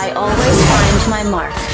I always find my mark.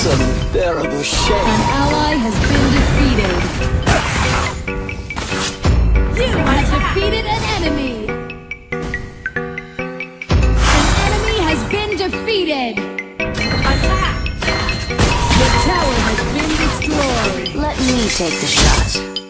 It's unbearable shame. An ally has been defeated. You have defeated an enemy. An enemy has been defeated. Attack! The tower has been destroyed. Let me take the shot.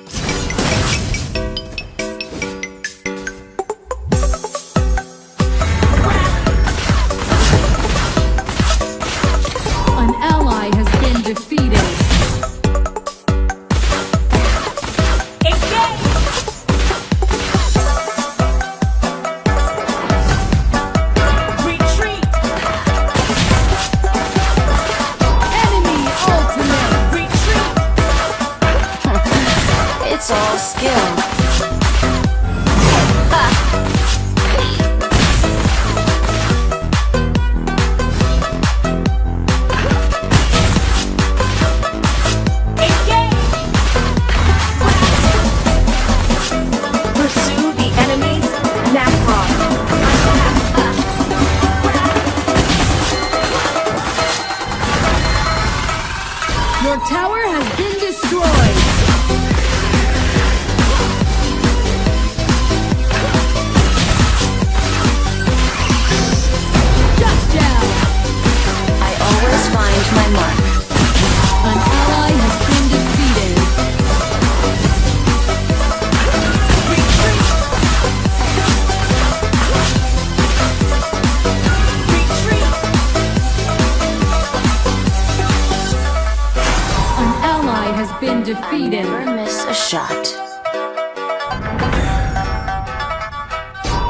has been defeated. Never miss a shot.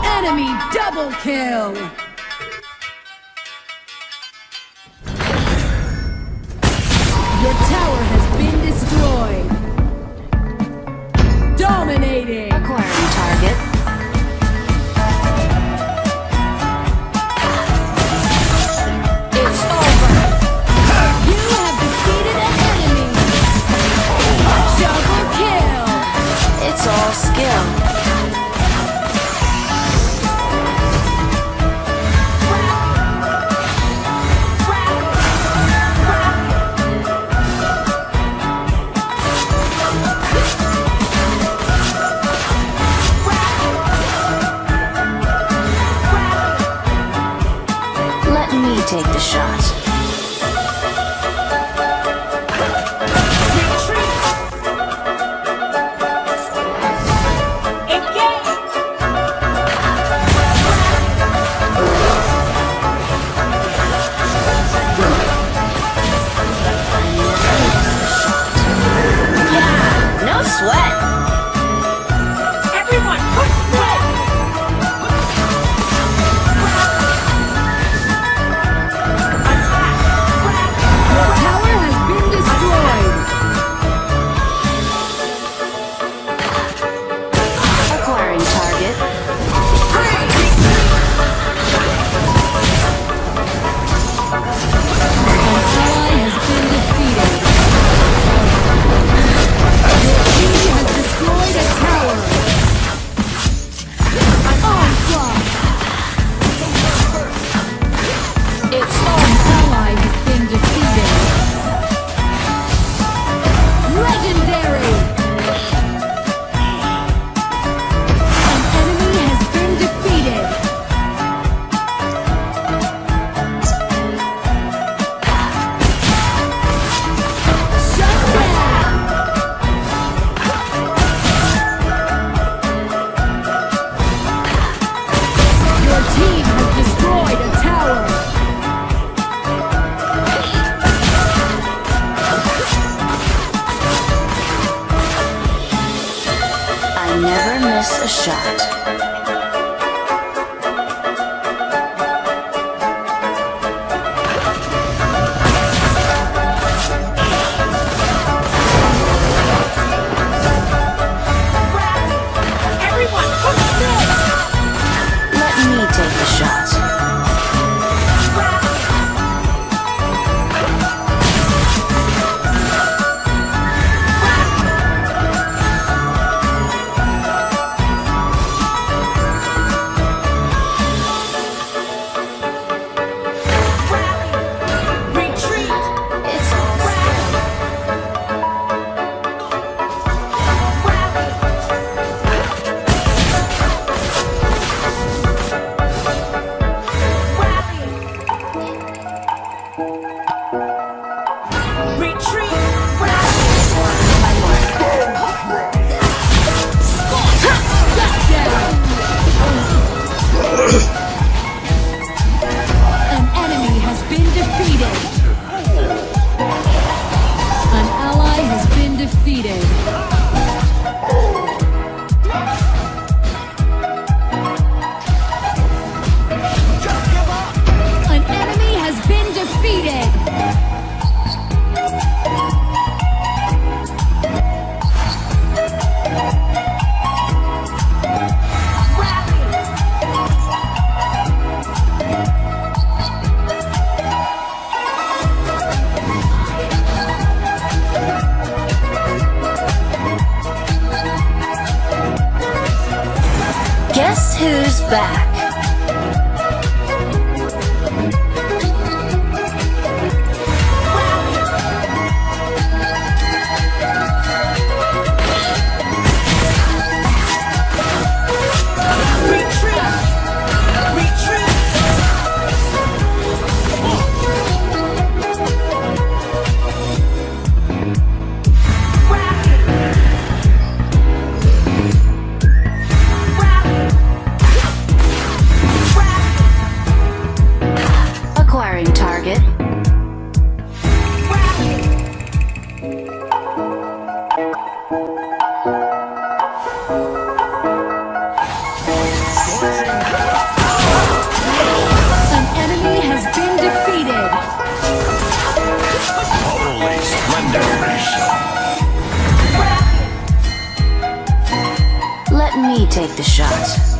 Enemy double kill! take the shot. Me take the shot.